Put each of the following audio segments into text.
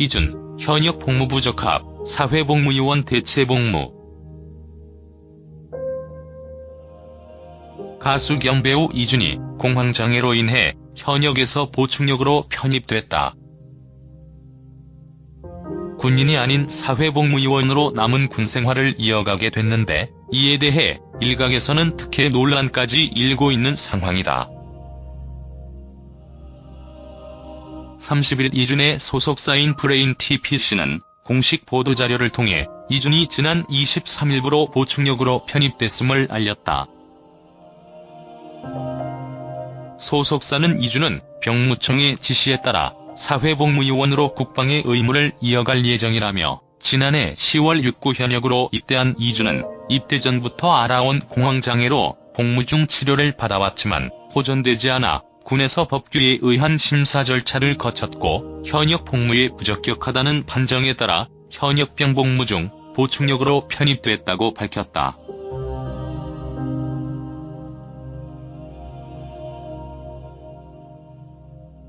이준, 현역 복무부 적합, 사회복무요원 대체복무. 가수 겸 배우 이준이 공황장애로 인해 현역에서 보충력으로 편입됐다. 군인이 아닌 사회복무요원으로 남은 군생활을 이어가게 됐는데 이에 대해 일각에서는 특혜 논란까지 일고 있는 상황이다. 30일 이준의 소속사인 브레인 TPC는 공식 보도자료를 통해 이준이 지난 23일부로 보충력으로 편입됐음을 알렸다. 소속사는 이준은 병무청의 지시에 따라 사회복무요원으로 국방의 의무를 이어갈 예정이라며 지난해 10월 6구 현역으로 입대한 이준은 입대 전부터 알아온 공황장애로 복무 중 치료를 받아왔지만 호전되지 않아 군에서 법규에 의한 심사 절차를 거쳤고 현역 복무에 부적격하다는 판정에 따라 현역병 복무 중 보충력으로 편입됐다고 밝혔다.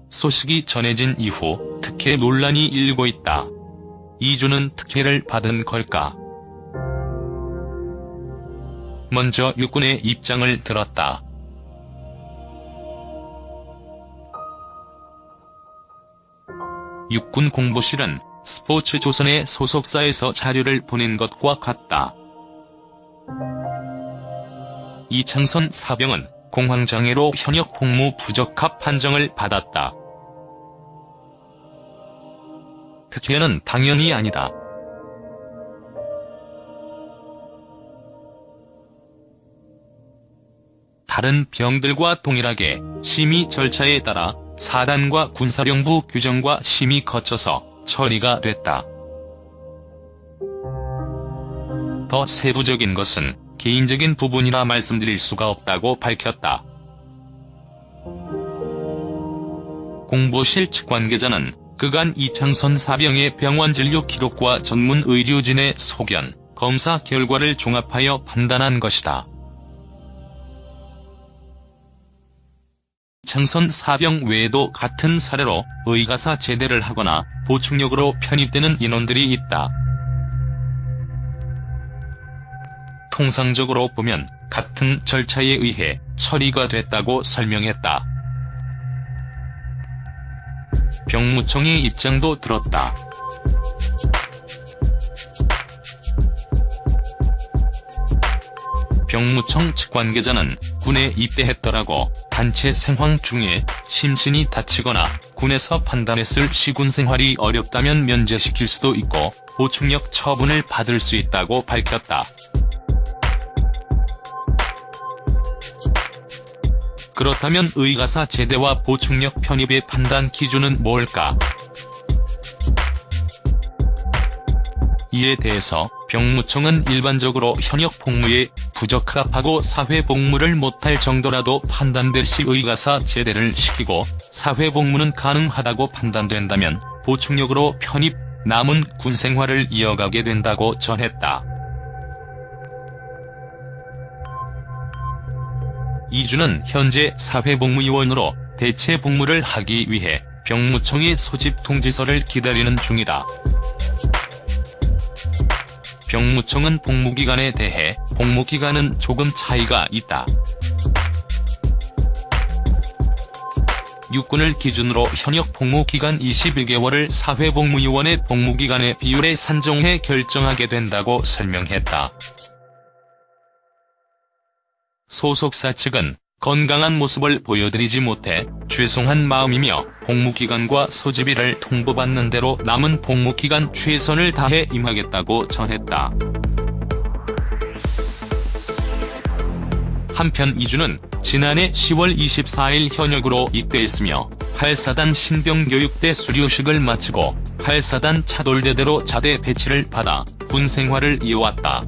소식이 전해진 이후 특혜 논란이 일고 있다. 이준은 특혜를 받은 걸까? 먼저 육군의 입장을 들었다. 육군 공보실은 스포츠조선의 소속사에서 자료를 보낸 것과 같다. 이창선 사병은 공황장애로 현역 복무 부적합 판정을 받았다. 특혜는 당연히 아니다. 다른 병들과 동일하게 심의 절차에 따라 사단과 군사령부 규정과 심의 거쳐서 처리가 됐다. 더 세부적인 것은 개인적인 부분이라 말씀드릴 수가 없다고 밝혔다. 공보실 측 관계자는 그간 이창선 사병의 병원 진료 기록과 전문 의료진의 소견, 검사 결과를 종합하여 판단한 것이다. 창선 사병 외에도 같은 사례로 의가사 제대를 하거나 보충력으로 편입되는 인원들이 있다. 통상적으로 보면 같은 절차에 의해 처리가 됐다고 설명했다. 병무청의 입장도 들었다. 병무청 측 관계자는 군에 입대했더라고 단체 생활 중에 심신이 다치거나 군에서 판단했을 시군 생활이 어렵다면 면제시킬 수도 있고 보충력 처분을 받을 수 있다고 밝혔다. 그렇다면 의가사 제대와 보충력 편입의 판단 기준은 뭘까? 이에 대해서 병무청은 일반적으로 현역 복무에 부적합하고 사회복무를 못할 정도라도 판단될 시 의가사 제대를 시키고 사회복무는 가능하다고 판단된다면 보충력으로 편입, 남은 군생활을 이어가게 된다고 전했다. 이주는 현재 사회복무요원으로 대체 복무를 하기 위해 병무청의 소집 통지서를 기다리는 중이다. 병무청은 복무기간에 대해 복무기간은 조금 차이가 있다. 육군을 기준으로 현역 복무기간 21개월을 사회복무요원의 복무기간의 비율에 산정해 결정하게 된다고 설명했다. 소속사 측은 건강한 모습을 보여드리지 못해 죄송한 마음이며 복무기간과 소집일을 통보받는 대로 남은 복무기간 최선을 다해 임하겠다고 전했다. 한편 이주는 지난해 10월 24일 현역으로 입대했으며 8사단 신병교육대 수료식을 마치고 8사단 차돌대대로 자대 배치를 받아 군 생활을 이어왔다.